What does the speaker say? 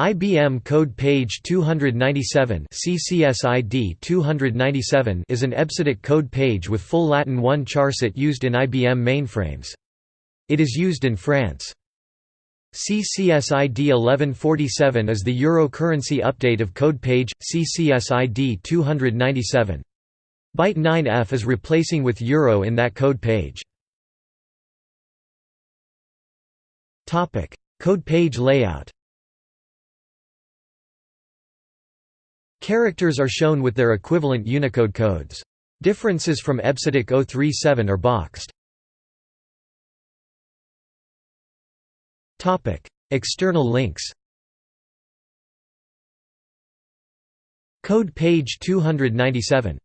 IBM Code Page 297 CCSID 297 is an EBCDIC code page with full Latin 1 charset used in IBM mainframes. It is used in France. CCSID 1147 is the Euro currency update of code page, CCSID 297. Byte 9F is replacing with Euro in that code page. Code page layout Characters are shown with their equivalent Unicode codes. Differences from EBCDIC 037 are boxed. External links Code page 297